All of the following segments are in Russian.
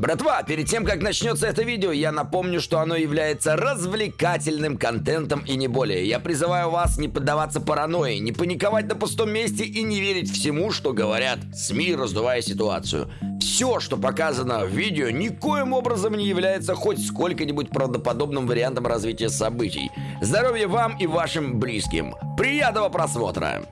Братва, перед тем, как начнется это видео, я напомню, что оно является развлекательным контентом и не более. Я призываю вас не поддаваться паранойи, не паниковать на пустом месте и не верить всему, что говорят СМИ, раздувая ситуацию. Все, что показано в видео, никоим образом не является хоть сколько-нибудь правдоподобным вариантом развития событий. Здоровья вам и вашим близким. Приятного просмотра!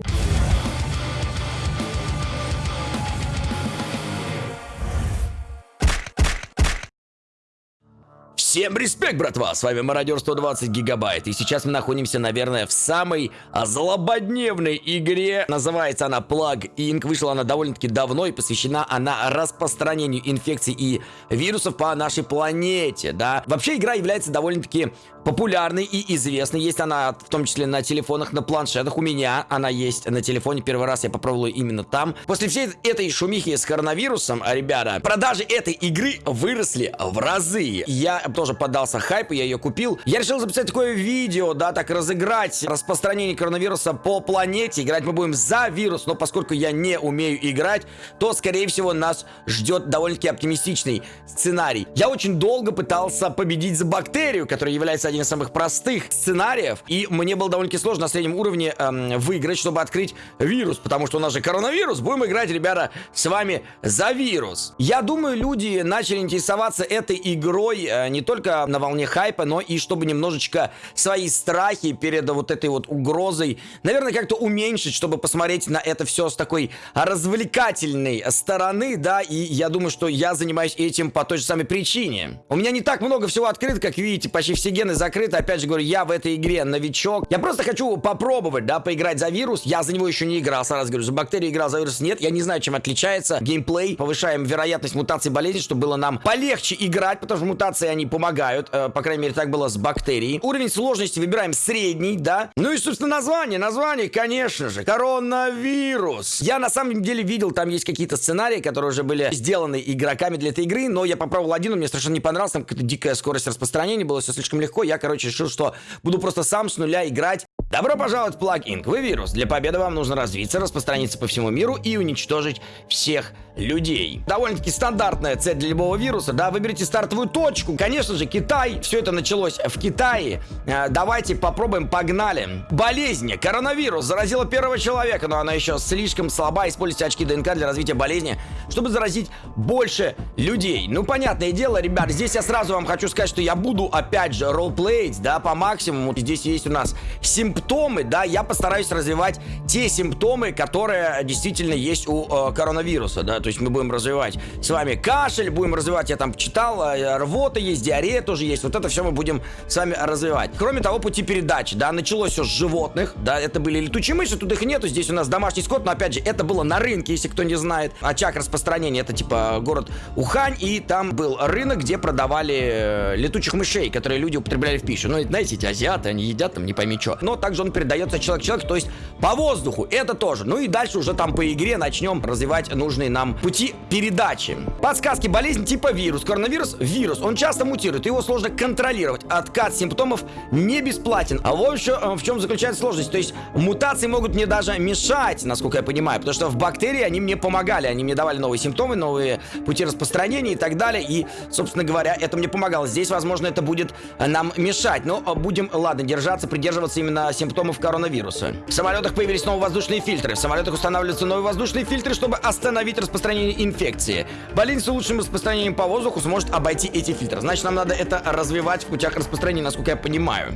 Всем респект, братва! С вами Мародер 120 Гигабайт. И сейчас мы находимся, наверное, в самой злободневной игре. Называется она Plug Inc. Вышла она довольно-таки давно и посвящена она распространению инфекций и вирусов по нашей планете, да. Вообще игра является довольно-таки популярной и известной. Есть она в том числе на телефонах, на планшетах. У меня она есть на телефоне. Первый раз я попробовал именно там. После всей этой шумихи с коронавирусом, ребята, продажи этой игры выросли в разы. Я тоже поддался хайпу, я ее купил. Я решил записать такое видео, да, так разыграть распространение коронавируса по планете. Играть мы будем за вирус, но поскольку я не умею играть, то, скорее всего, нас ждет довольно-таки оптимистичный сценарий. Я очень долго пытался победить за бактерию, которая является один из самых простых сценариев, и мне было довольно-таки сложно на среднем уровне эм, выиграть, чтобы открыть вирус, потому что у нас же коронавирус. Будем играть, ребята, с вами за вирус. Я думаю, люди начали интересоваться этой игрой э, не только на волне хайпа, но и чтобы немножечко свои страхи перед вот этой вот угрозой, наверное, как-то уменьшить, чтобы посмотреть на это все с такой развлекательной стороны, да, и я думаю, что я занимаюсь этим по той же самой причине. У меня не так много всего открыто, как видите, почти все гены закрыты, опять же говорю, я в этой игре новичок. Я просто хочу попробовать, да, поиграть за вирус, я за него еще не играл, сразу говорю, за бактерии играл, за вирус нет, я не знаю, чем отличается геймплей, повышаем вероятность мутации болезни, чтобы было нам полегче играть, потому что мутации, они помогают. Э, по крайней мере, так было с бактерией. Уровень сложности выбираем средний, да. Ну и, собственно, название. Название, конечно же, коронавирус. Я, на самом деле, видел, там есть какие-то сценарии, которые уже были сделаны игроками для этой игры, но я попробовал один, он мне совершенно не понравился, там какая-то дикая скорость распространения, было все слишком легко. Я, короче, решил, что буду просто сам с нуля играть. Добро пожаловать в плагин. Вы вирус. Для победы вам нужно развиться, распространиться по всему миру и уничтожить всех людей. Довольно-таки стандартная цель для любого вируса, да, выберите стартовую точку. Конечно же, Китай, все это началось в Китае. Э, давайте попробуем, погнали. Болезнь, коронавирус заразила первого человека, но она еще слишком слаба. Используйте очки ДНК для развития болезни, чтобы заразить больше людей. Ну, понятное дело, ребят, здесь я сразу вам хочу сказать, что я буду, опять же, ролплеить, да, по максимуму. Здесь есть у нас симптомы, да, я постараюсь развивать те симптомы, которые действительно есть у э, коронавируса, да, то есть мы будем развивать с вами кашель, будем развивать, я там читал, э, рвота есть, диарея тоже есть. Вот это все мы будем с вами развивать. Кроме того, пути передачи, да, началось все с животных, да, это были летучие мыши, тут их нету, здесь у нас домашний скот, но опять же, это было на рынке, если кто не знает. Очаг распространения, это типа город Ухань, и там был рынок, где продавали э, летучих мышей, которые люди употребляли в пищу. Ну, знаете, эти азиаты, они едят там не пойми что. Но также он передается человек-человек, то есть по воздуху, это тоже. Ну и дальше уже там по игре начнем развивать нужные нам пути передачи. Подсказки болезнь типа вирус. Коронавирус – вирус. Он часто мутирует, его сложно контролировать. Откат симптомов не бесплатен. А вот еще э, в чем заключается сложность. То есть мутации могут мне даже мешать, насколько я понимаю. Потому что в бактерии они мне помогали. Они мне давали новые симптомы, новые пути распространения и так далее. И, собственно говоря, это мне помогало. Здесь, возможно, это будет нам мешать. Но э, будем, ладно, держаться, придерживаться именно симптомов коронавируса. В самолетах появились новые воздушные фильтры. В самолетах устанавливаются новые воздушные фильтры, чтобы остановить распространение инфекции. Болезнь с лучшим распространением по воздуху сможет обойти эти фильтры. Значит, нам надо это развивать в путях распространения, насколько я понимаю.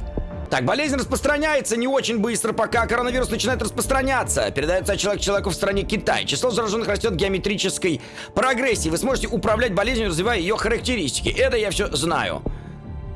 Так, болезнь распространяется не очень быстро, пока коронавирус начинает распространяться. Передается от человека к человеку в стране Китай. Число зараженных растет геометрической прогрессии. Вы сможете управлять болезнью, развивая ее характеристики. Это я все знаю.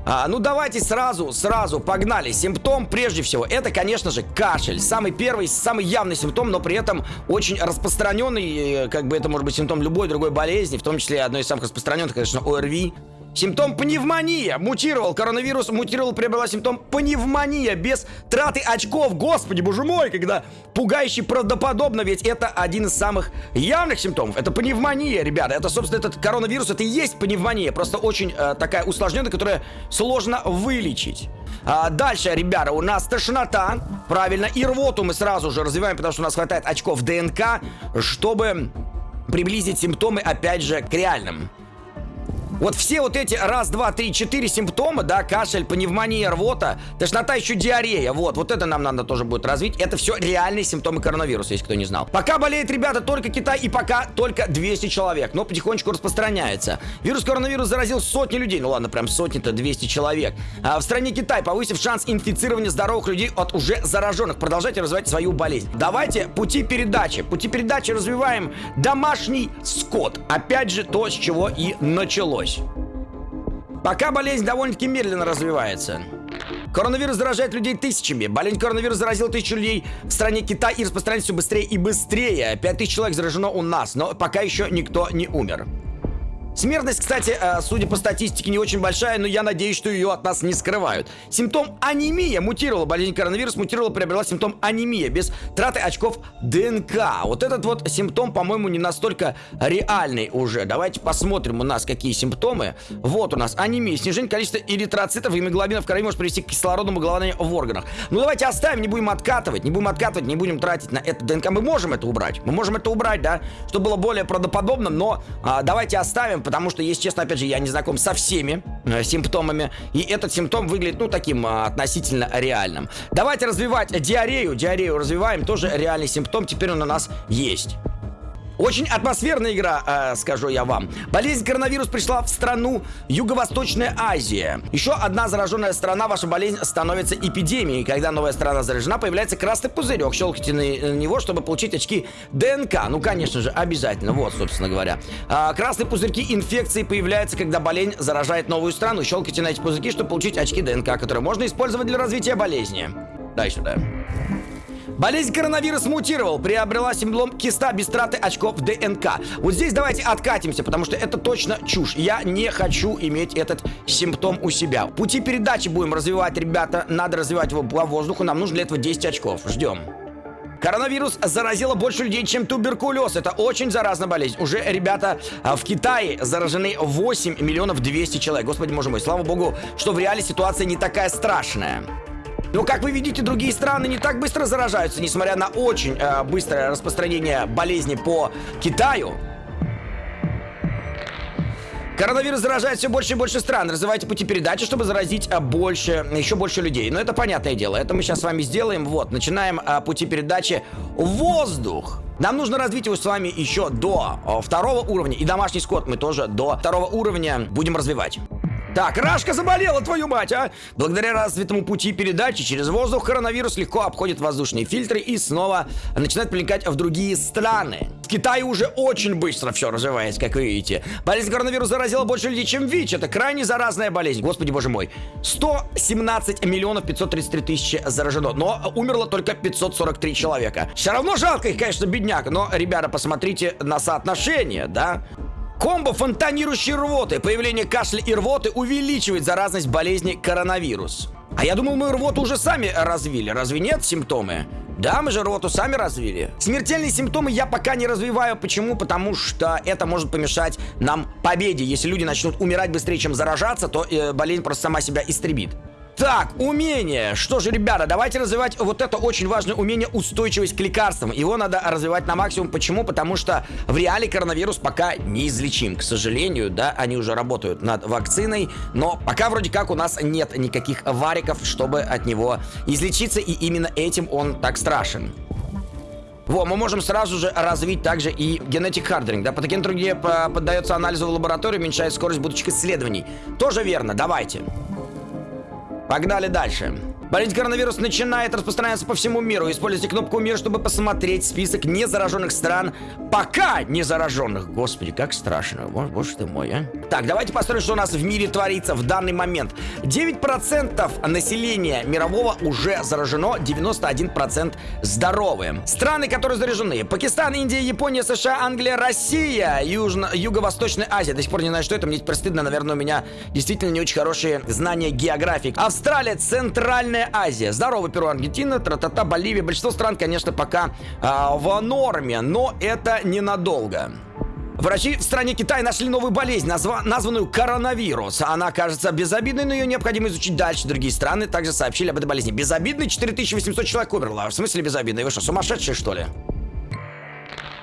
А, ну давайте сразу, сразу, погнали. Симптом, прежде всего, это, конечно же, кашель. Самый первый, самый явный симптом, но при этом очень распространенный, э, как бы это может быть симптом любой другой болезни, в том числе одной из самых распространенных, конечно, ОРВИ. Симптом пневмония. Мутировал коронавирус, мутировал, приобрела симптом пневмония без траты очков. Господи, боже мой, когда пугающе правдоподобно, ведь это один из самых явных симптомов. Это пневмония, ребята. Это, собственно, этот коронавирус, это и есть пневмония. Просто очень э, такая усложненная, которая сложно вылечить. А, дальше, ребята, у нас тошнота. Правильно. И рвоту мы сразу же развиваем, потому что у нас хватает очков ДНК, чтобы приблизить симптомы, опять же, к реальным. Вот все вот эти раз, два, три, четыре симптома, да, кашель, пневмония, рвота, тошнота, еще диарея, вот, вот это нам надо тоже будет развить. Это все реальные симптомы коронавируса, если кто не знал. Пока болеет, ребята, только Китай и пока только 200 человек, но потихонечку распространяется. Вирус коронавируса заразил сотни людей, ну ладно, прям сотни-то, 200 человек. А в стране Китай, повысив шанс инфицирования здоровых людей от уже зараженных, продолжайте развивать свою болезнь. Давайте пути передачи. Пути передачи развиваем домашний скот. Опять же, то, с чего и началось. Пока болезнь довольно-таки медленно развивается. Коронавирус заражает людей тысячами. Болезнь коронавируса заразила тысячу людей в стране Китай и распространяется все быстрее и быстрее. Пять тысяч человек заражено у нас, но пока еще никто не умер. Смертность, кстати, э, судя по статистике, не очень большая, но я надеюсь, что ее от нас не скрывают. Симптом анемия мутировала. Болезнь коронавирус мутировала, приобрела симптом анемия без траты очков ДНК. Вот этот вот симптом, по-моему, не настолько реальный уже. Давайте посмотрим у нас, какие симптомы. Вот у нас анемия. Снижение количества эритроцитов и гемоглобина в крови может привести к кислородному голоданию в органах. Ну давайте оставим, не будем откатывать, не будем откатывать, не будем тратить на это ДНК. Мы можем это убрать. Мы можем это убрать, да, чтобы было более правдоподобно, но а, давайте оставим, потому что, если честно, опять же, я не знаком со всеми э, симптомами, и этот симптом выглядит, ну, таким э, относительно реальным. Давайте развивать диарею, диарею развиваем, тоже реальный симптом, теперь он у нас есть. Очень атмосферная игра, э, скажу я вам. Болезнь коронавирус пришла в страну Юго-Восточная Азия. Еще одна зараженная страна, ваша болезнь становится эпидемией. Когда новая страна заражена, появляется красный пузырек. Щелкайте на него, чтобы получить очки ДНК. Ну, конечно же, обязательно. Вот, собственно говоря. А, красные пузырьки инфекции появляются, когда болезнь заражает новую страну. Щелкайте на эти пузырьки, чтобы получить очки ДНК, которые можно использовать для развития болезни. Дай сюда. Болезнь коронавирус мутировал, приобрела симптом киста без траты очков ДНК. Вот здесь давайте откатимся, потому что это точно чушь. Я не хочу иметь этот симптом у себя. Пути передачи будем развивать, ребята. Надо развивать его по воздуху. Нам нужно для этого 10 очков. Ждем. Коронавирус заразило больше людей, чем туберкулез. Это очень заразная болезнь. Уже, ребята, в Китае заражены 8 миллионов 200 человек. Господи, боже мой, слава богу, что в реале ситуация не такая страшная. Но, как вы видите, другие страны не так быстро заражаются, несмотря на очень э, быстрое распространение болезни по Китаю. Коронавирус заражает все больше и больше стран. Развивайте пути передачи, чтобы заразить а, больше, еще больше людей. Но это понятное дело. Это мы сейчас с вами сделаем. Вот, начинаем а, пути передачи воздух. Нам нужно развить его с вами еще до а, второго уровня. И домашний скот мы тоже до второго уровня будем развивать. Так, Рашка заболела, твою мать, а! Благодаря развитому пути передачи через воздух коронавирус легко обходит воздушные фильтры и снова начинает проникать в другие страны. В Китае уже очень быстро все развивается, как вы видите. Болезнь коронавируса заразила больше людей, чем ВИЧ. Это крайне заразная болезнь. Господи, боже мой. 117 миллионов 533 тысячи заражено, но умерло только 543 человека. Все равно жалко их, конечно, бедняк, но, ребята, посмотрите на соотношение, да? Комбо фонтанирующей рвоты. Появление кашля и рвоты увеличивает заразность болезни коронавирус. А я думал, мы рвоту уже сами развили. Разве нет симптомы? Да, мы же рвоту сами развили. Смертельные симптомы я пока не развиваю. Почему? Потому что это может помешать нам победе. Если люди начнут умирать быстрее, чем заражаться, то э, болезнь просто сама себя истребит. Так, умение. Что же, ребята, давайте развивать вот это очень важное умение устойчивость к лекарствам. Его надо развивать на максимум. Почему? Потому что в реале коронавирус пока неизлечим. К сожалению, да, они уже работают над вакциной, но пока вроде как у нас нет никаких вариков, чтобы от него излечиться, и именно этим он так страшен. Во, мы можем сразу же развить также и genetic hardening, да, патоген труднее поддается анализу в лаборатории, уменьшает скорость будущих исследований. Тоже верно, давайте. Погнали дальше. Болезнь коронавирус начинает распространяться по всему миру. Используйте кнопку «Мир», чтобы посмотреть список незараженных стран. Пока не зараженных. Господи, как страшно. Боже, ты мой, а. Так, давайте посмотрим, что у нас в мире творится в данный момент. 9% населения мирового уже заражено, 91% здоровые. Страны, которые заражены. Пакистан, Индия, Япония, США, Англия, Россия, Южно Юго-Восточная Азия. До сих пор не знаю, что это. Мне теперь стыдно. Наверное, у меня действительно не очень хорошие знания географии. Австралия, Центральная Центральная Азия. Здорово, Перу, Аргентина, тра-та-та, Боливия. Большинство стран, конечно, пока э, в норме, но это ненадолго. Врачи в стране Китай нашли новую болезнь, назва названную коронавирус. Она кажется безобидной, но ее необходимо изучить дальше. Другие страны также сообщили об этой болезни. Безобидный 4800 человек умерло. В смысле безобидный? Вы что, сумасшедшие, что ли?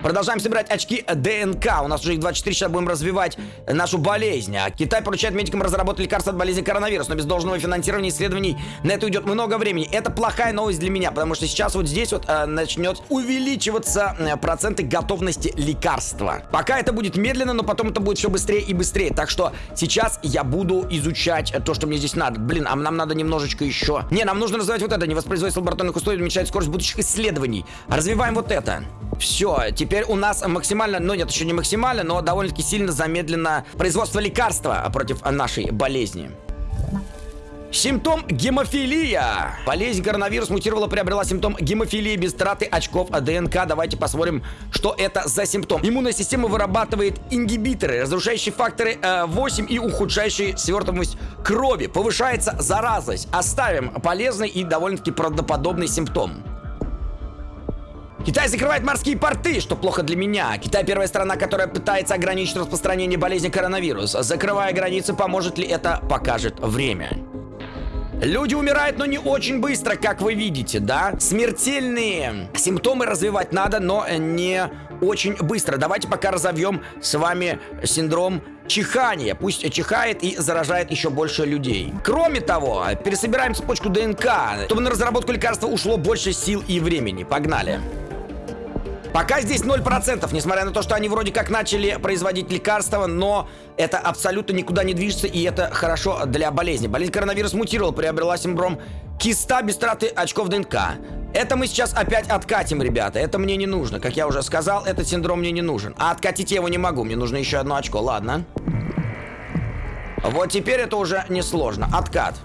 Продолжаем собирать очки ДНК. У нас уже их 24, сейчас будем развивать нашу болезнь. А Китай поручает медикам разработать лекарства от болезни коронавирус, но без должного финансирования исследований на это уйдет много времени. Это плохая новость для меня, потому что сейчас вот здесь вот э, начнет увеличиваться э, проценты готовности лекарства. Пока это будет медленно, но потом это будет все быстрее и быстрее. Так что сейчас я буду изучать то, что мне здесь надо. Блин, а нам надо немножечко еще. Не, нам нужно развивать вот это. Не воспроизводить лабораторных условий, уменьшать скорость будущих исследований. Развиваем вот это. Все, теперь у нас максимально, ну нет, еще не максимально, но довольно-таки сильно замедлено производство лекарства против нашей болезни. Симптом гемофилия. Болезнь коронавирус мутировала, приобрела симптом гемофилии без траты очков ДНК. Давайте посмотрим, что это за симптом. Иммунная система вырабатывает ингибиторы, разрушающие факторы э, 8 и ухудшающие свертываемость крови. Повышается заразность. Оставим полезный и довольно-таки правдоподобный симптом. Китай закрывает морские порты, что плохо для меня. Китай первая страна, которая пытается ограничить распространение болезни коронавирус. Закрывая границы, поможет ли это, покажет время. Люди умирают, но не очень быстро, как вы видите, да? Смертельные симптомы развивать надо, но не очень быстро. Давайте пока разовьем с вами синдром чихания. Пусть чихает и заражает еще больше людей. Кроме того, пересобираем цепочку ДНК, чтобы на разработку лекарства ушло больше сил и времени. Погнали. Пока здесь 0%, несмотря на то, что они вроде как начали производить лекарства, но это абсолютно никуда не движется, и это хорошо для болезни. Болезнь коронавирус мутировал, приобрела синдром киста без траты очков ДНК. Это мы сейчас опять откатим, ребята. Это мне не нужно. Как я уже сказал, этот синдром мне не нужен. А откатить я его не могу. Мне нужно еще одно очко. Ладно. Вот теперь это уже несложно. Откат.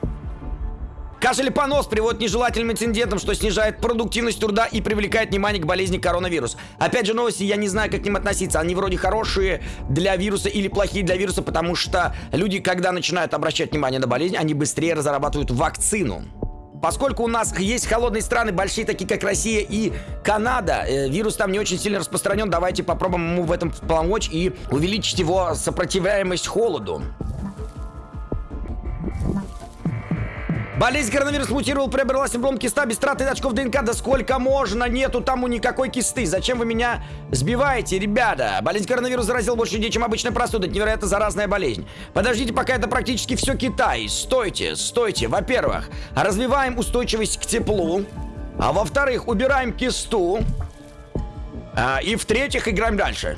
Кашель и понос приводят нежелательным инцидентам, что снижает продуктивность труда и привлекает внимание к болезни коронавирус. Опять же новости, я не знаю, как к ним относиться. Они вроде хорошие для вируса или плохие для вируса, потому что люди, когда начинают обращать внимание на болезнь, они быстрее разрабатывают вакцину. Поскольку у нас есть холодные страны, большие такие, как Россия и Канада, э, вирус там не очень сильно распространен, давайте попробуем ему в этом помочь и увеличить его сопротивляемость холоду. Болезнь коронавирус мутировал, приобрела синдром киста без траты очков ДНК. Да сколько можно? Нету там у никакой кисты. Зачем вы меня сбиваете, ребята? Болезнь коронавирус заразил больше людей, чем обычная простуда. Это невероятно заразная болезнь. Подождите, пока это практически все Китай. Стойте, стойте. Во-первых, развиваем устойчивость к теплу. А во-вторых, убираем кисту. А, и в-третьих, играем дальше.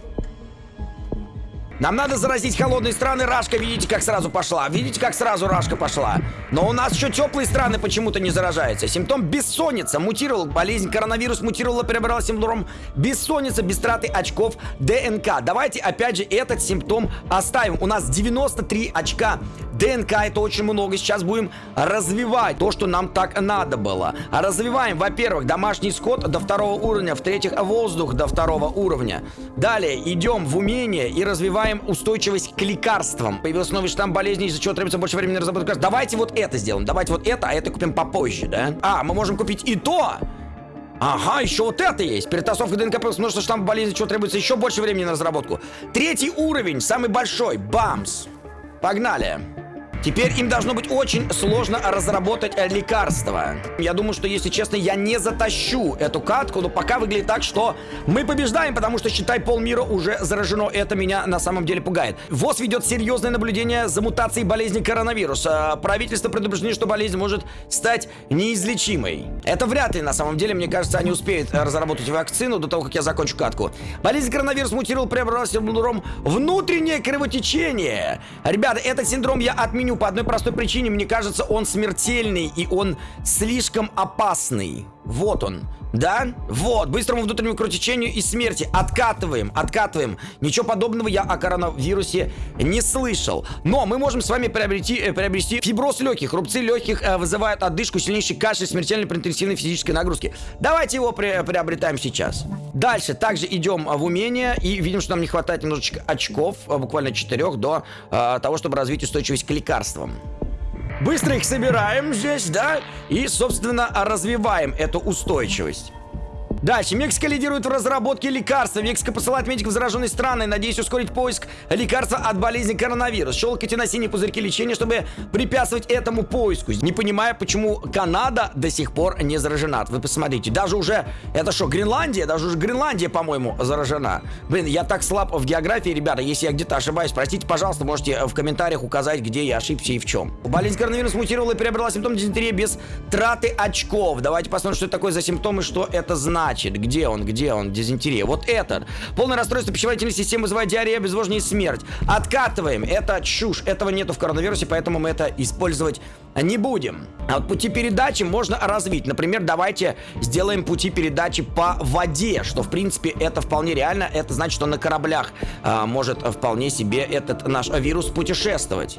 Нам надо заразить холодные страны. Рашка, видите, как сразу пошла. Видите, как сразу Рашка пошла. Но у нас еще теплые страны почему-то не заражаются. Симптом бессонница. Мутировал. Болезнь коронавирус мутировала, приобрела синдром бессонница без траты очков ДНК. Давайте опять же этот симптом оставим. У нас 93 очка ДНК. Это очень много. Сейчас будем развивать то, что нам так надо было. Развиваем, во-первых, домашний скот до второго уровня. В-третьих, воздух до второго уровня. Далее идем в умение и развиваем устойчивость к лекарствам. Появился новый штамм болезни, из-за чего требуется больше времени на разработку. Давайте вот это сделаем, давайте вот это, а это купим попозже, да? А, мы можем купить и то, Ага, еще вот это есть. Перетасовка ДНК плюс множество штамм болезни, чего требуется еще больше времени на разработку. Третий уровень, самый большой. Бамс. Погнали. Теперь им должно быть очень сложно разработать э, лекарство. Я думаю, что, если честно, я не затащу эту катку, но пока выглядит так, что мы побеждаем, потому что, считай, полмира уже заражено. Это меня на самом деле пугает. ВОЗ ведет серьезное наблюдение за мутацией болезни коронавируса. Правительство предупреждено, что болезнь может стать неизлечимой. Это вряд ли, на самом деле, мне кажется, они успеют разработать вакцину до того, как я закончу катку. Болезнь коронавирус мутировал, приобрела синдром внутреннее кровотечение. Ребята, этот синдром я отменю по одной простой причине. Мне кажется, он смертельный и он слишком опасный. Вот он. Да? Вот. Быстрому внутреннему кровотечению и смерти. Откатываем, откатываем. Ничего подобного я о коронавирусе не слышал. Но мы можем с вами приобрести, э, приобрести фиброз легких. Рубцы легких э, вызывают отдышку, сильнейший кашель, смертельной при интенсивной физической нагрузке. Давайте его при, приобретаем сейчас. Дальше также идем в умение и видим, что нам не хватает немножечко очков, э, буквально 4 до э, того, чтобы развить устойчивость к лекарствам. Быстро их собираем здесь, да? И, собственно, развиваем эту устойчивость. Дальше. Мексика лидирует в разработке лекарства. Мексика посылает медиков в зараженные страны, надеясь ускорить поиск лекарства от болезни коронавирус. Щелкайте на синие пузырьки лечения, чтобы препятствовать этому поиску. Не понимая, почему Канада до сих пор не заражена. Вы посмотрите, даже уже, это что, Гренландия? Даже уже Гренландия, по-моему, заражена. Блин, я так слаб в географии, ребята, если я где-то ошибаюсь, простите, пожалуйста, можете в комментариях указать, где я ошибся и в чем. Болезнь коронавируса мутировала и приобрела симптом дизентерии без траты очков. Давайте посмотрим, что это такое за симптомы, что это значит. Где он, где он, дизентерия? Вот этот. Полное расстройство пищеварительной системы вызывает диарея, обезвоживание и смерть. Откатываем. Это чушь. Этого нету в коронавирусе, поэтому мы это использовать не будем. А вот пути передачи можно развить. Например, давайте сделаем пути передачи по воде, что, в принципе, это вполне реально. Это значит, что на кораблях а, может вполне себе этот наш вирус путешествовать.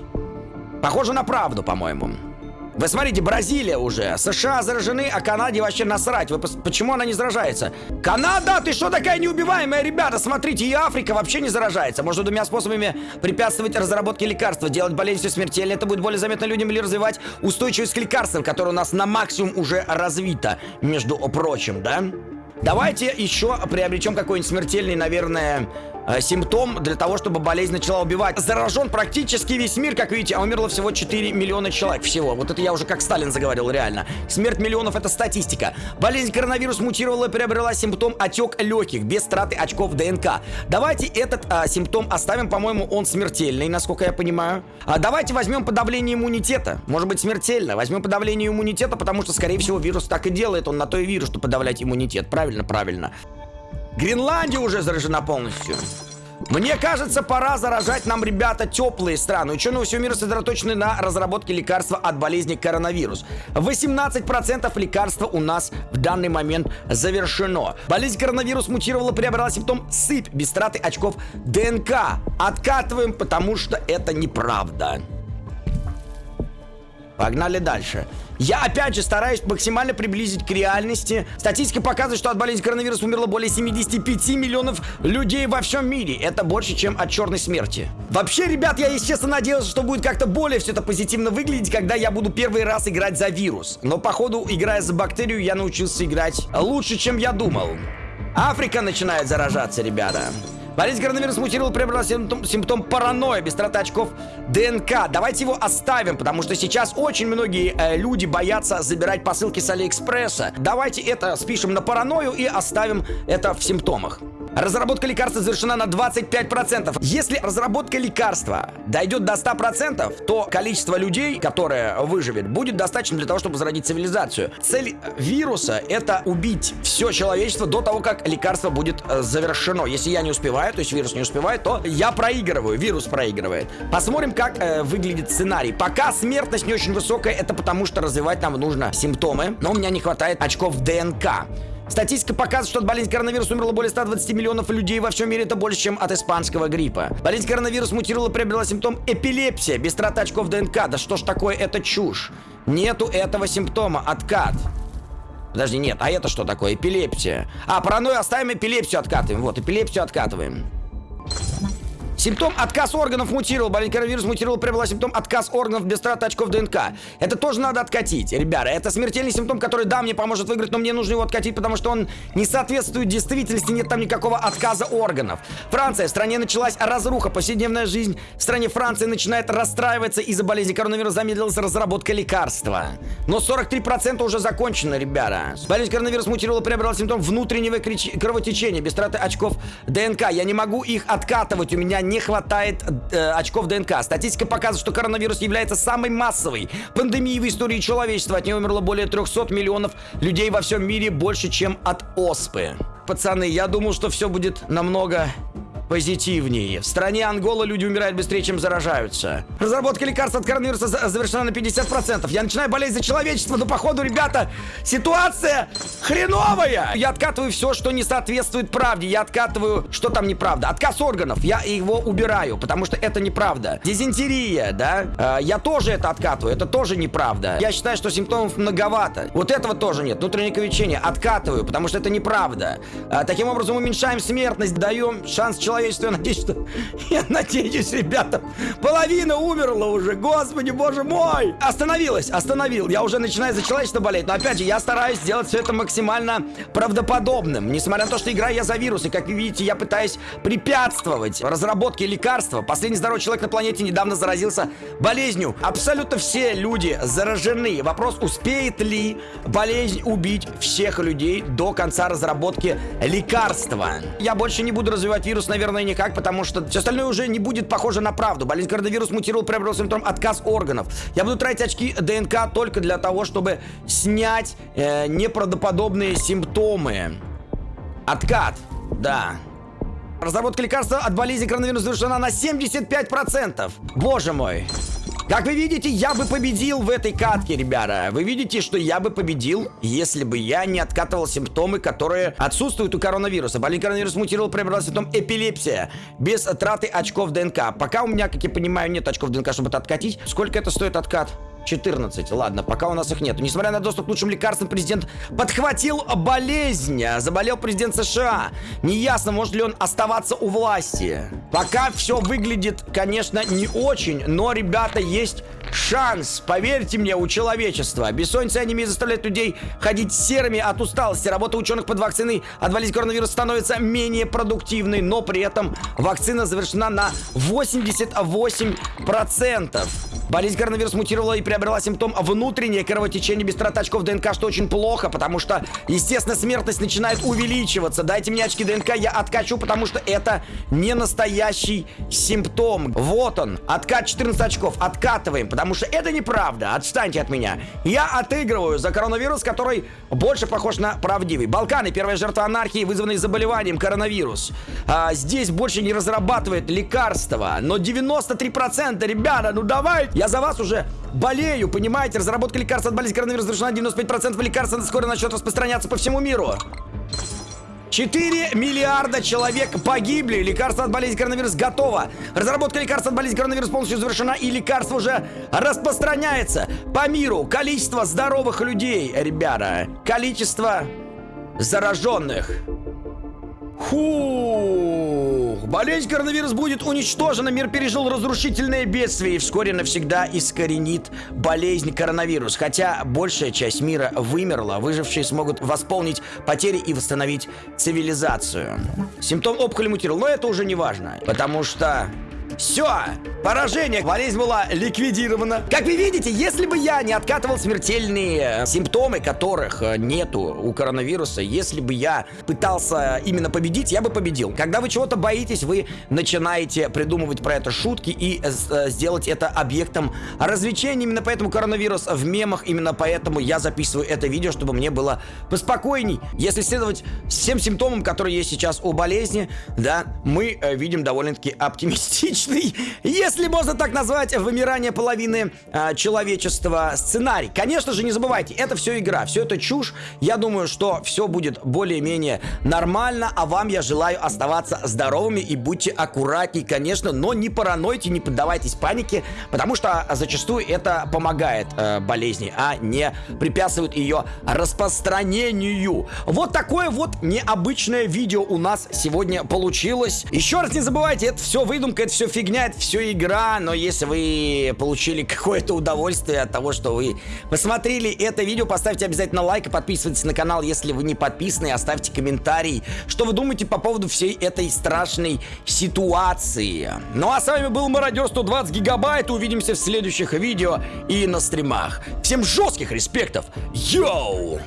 Похоже на правду, по-моему. Вы смотрите, Бразилия уже. США заражены, а Канаде вообще насрать. Вы почему она не заражается? Канада, ты что такая неубиваемая, ребята? Смотрите, и Африка вообще не заражается. Можно двумя способами препятствовать разработке лекарства. Делать болезнь все смертельно. Это будет более заметно людям или развивать устойчивость к лекарствам, которая у нас на максимум уже развита, между прочим, да? Давайте еще приобретем какой-нибудь смертельный, наверное, симптом для того, чтобы болезнь начала убивать. Заражен практически весь мир, как видите, а умерло всего 4 миллиона человек всего. Вот это я уже как Сталин заговорил, реально. Смерть миллионов это статистика. Болезнь коронавирус мутировала и приобрела симптом отек легких без траты очков ДНК. Давайте этот а, симптом оставим, по-моему, он смертельный, насколько я понимаю. А давайте возьмем подавление иммунитета. Может быть смертельно. Возьмем подавление иммунитета, потому что, скорее всего, вирус так и делает. Он на то и вирус, что подавлять иммунитет. Правильно, правильно. Гренландия уже заражена полностью. Мне кажется, пора заражать нам, ребята, теплые страны. Ученые всего мира сосредоточены на разработке лекарства от болезни коронавирус. 18% лекарства у нас в данный момент завершено. Болезнь коронавирус мутировала, приобрела симптом сыпь без траты очков ДНК. Откатываем, потому что это неправда. Погнали дальше. Я, опять же, стараюсь максимально приблизить к реальности. Статистика показывает, что от болезни коронавируса умерло более 75 миллионов людей во всем мире. Это больше, чем от черной смерти. Вообще, ребят, я, естественно, надеялся, что будет как-то более все это позитивно выглядеть, когда я буду первый раз играть за вирус. Но, походу, играя за бактерию, я научился играть лучше, чем я думал. Африка начинает заражаться, ребята. Болезнь коронавирус мутировал, приобрела симптом, симптом паранойя, без траты очков ДНК. Давайте его оставим, потому что сейчас очень многие э, люди боятся забирать посылки с Алиэкспресса. Давайте это спишем на паранойю и оставим это в симптомах. Разработка лекарства завершена на 25%. Если разработка лекарства дойдет до 100%, то количество людей, которое выживет, будет достаточно для того, чтобы возродить цивилизацию. Цель вируса — это убить все человечество до того, как лекарство будет э, завершено. Если я не успеваю, то есть вирус не успевает, то я проигрываю, вирус проигрывает. Посмотрим, как э, выглядит сценарий. Пока смертность не очень высокая, это потому что развивать нам нужно симптомы, но у меня не хватает очков ДНК. Статистика показывает, что от болезни коронавируса умерло более 120 миллионов людей во всем мире. Это больше, чем от испанского гриппа. Болезнь коронавирус мутировала и приобрела симптом эпилепсия. Без траты очков ДНК. Да что ж такое, это чушь. Нету этого симптома. Откат. Подожди, нет, а это что такое? Эпилепсия. А, паранойю оставим, эпилепсию откатываем. Вот, эпилепсию откатываем. Симптом отказ органов мутировал. Болезнь коронавирус мутировал, приобрела симптом отказ органов без траты очков ДНК. Это тоже надо откатить, ребята. Это смертельный симптом, который, да, мне поможет выиграть, но мне нужно его откатить, потому что он не соответствует действительности, нет там никакого отказа органов. Франция. В стране началась разруха, повседневная жизнь. В стране Франции начинает расстраиваться из-за болезни коронавируса. Замедлилась разработка лекарства. Но 43% уже закончено, ребята. Болезнь коронавирус мутировала, приобрела симптом внутреннего кровотечения без траты очков ДНК. Я не могу их откатывать, у меня не хватает э, очков ДНК. Статистика показывает, что коронавирус является самой массовой пандемией в истории человечества. От нее умерло более 300 миллионов людей во всем мире, больше, чем от оспы. Пацаны, я думал, что все будет намного позитивнее. В стране Ангола люди умирают быстрее, чем заражаются. Разработка лекарств от коронавируса завершена на 50%. Я начинаю болеть за человечество, но походу, ребята, ситуация хреновая. Я откатываю все, что не соответствует правде. Я откатываю, что там неправда. Отказ органов. Я его убираю, потому что это неправда. Дизентерия, да? Э, я тоже это откатываю. Это тоже неправда. Я считаю, что симптомов многовато. Вот этого тоже нет. Внутреннее кровотечение откатываю, потому что это неправда. Э, таким образом уменьшаем смертность, даем шанс человеку человечества. Я надеюсь, что... Я надеюсь, ребята, половина умерла уже. Господи, боже мой! Остановилась, остановил. Я уже начинаю за человечество болеть. Но опять же, я стараюсь сделать все это максимально правдоподобным. Несмотря на то, что играю я за вирусы. Как вы видите, я пытаюсь препятствовать разработке лекарства. Последний здоровый человек на планете недавно заразился болезнью. Абсолютно все люди заражены. Вопрос, успеет ли болезнь убить всех людей до конца разработки лекарства. Я больше не буду развивать вирус, наверное, никак, потому что все остальное уже не будет похоже на правду. Болезнь коронавирус мутировал, приобрел симптом отказ органов. Я буду тратить очки ДНК только для того, чтобы снять э, неправдоподобные симптомы. Откат, да. Разработка лекарства от болезни коронавируса завершена на 75%. Боже мой. Как вы видите, я бы победил в этой катке, ребята. Вы видите, что я бы победил, если бы я не откатывал симптомы, которые отсутствуют у коронавируса. Болезнь коронавирус мутировал, приобрел симптом эпилепсия. Без траты очков ДНК. Пока у меня, как я понимаю, нет очков ДНК, чтобы это откатить. Сколько это стоит откат? 14. Ладно, пока у нас их нет. Несмотря на доступ к лучшим лекарствам, президент подхватил болезнь. Заболел президент США. Неясно, может ли он оставаться у власти. Пока все выглядит, конечно, не очень, но, ребята, есть шанс, поверьте мне, у человечества. Бессонница анемия заставляет людей ходить серыми от усталости. Работа ученых под вакциной от болезни коронавируса становится менее продуктивной, но при этом вакцина завершена на 88%. Болезнь коронавирус мутировала и приобрела симптом внутреннее кровотечение без трат очков ДНК, что очень плохо, потому что, естественно, смертность начинает увеличиваться. Дайте мне очки ДНК, я откачу, потому что это не настоящий симптом. Вот он, откат 14 очков, откатываем, потому что это неправда, отстаньте от меня. Я отыгрываю за коронавирус, который больше похож на правдивый. Балканы, первая жертва анархии, вызванной заболеванием коронавирус. А, здесь больше не разрабатывает лекарства, но 93%, ребята, ну давайте, я за вас уже болею, понимаете? Разработка лекарств от болезни коронавируса завершена 95% лекарств скоро начнет распространяться по всему миру. 4 миллиарда человек погибли. Лекарство от болезни коронавируса готово. Разработка лекарства от болезни коронавируса полностью завершена, и лекарство уже распространяется по миру. Количество здоровых людей, ребята. Количество зараженных. Фух, болезнь коронавирус будет уничтожена. Мир пережил разрушительное бедствие и вскоре навсегда искоренит болезнь коронавирус. Хотя большая часть мира вымерла, выжившие смогут восполнить потери и восстановить цивилизацию. Симптом опухоли мутировал, но это уже не важно, потому что все, поражение, болезнь была ликвидирована. Как вы видите, если бы я не откатывал смертельные симптомы, которых э, нету у коронавируса, если бы я пытался именно победить, я бы победил. Когда вы чего-то боитесь, вы начинаете придумывать про это шутки и э, сделать это объектом развлечения. Именно поэтому коронавирус в мемах, именно поэтому я записываю это видео, чтобы мне было поспокойней. Если следовать всем симптомам, которые есть сейчас у болезни, да, мы э, видим довольно-таки оптимистично типичный, если можно так назвать, вымирание половины э, человечества сценарий. Конечно же, не забывайте, это все игра, все это чушь. Я думаю, что все будет более-менее нормально, а вам я желаю оставаться здоровыми и будьте аккуратней, конечно, но не паранойте, не поддавайтесь панике, потому что зачастую это помогает э, болезни, а не препятствует ее распространению. Вот такое вот необычное видео у нас сегодня получилось. Еще раз не забывайте, это все выдумка, это все фигня, это все игра, но если вы получили какое-то удовольствие от того, что вы посмотрели это видео, поставьте обязательно лайк и подписывайтесь на канал, если вы не подписаны, оставьте комментарий, что вы думаете по поводу всей этой страшной ситуации. Ну а с вами был Мародер 120 гигабайт, увидимся в следующих видео и на стримах. Всем жестких респектов, йоу!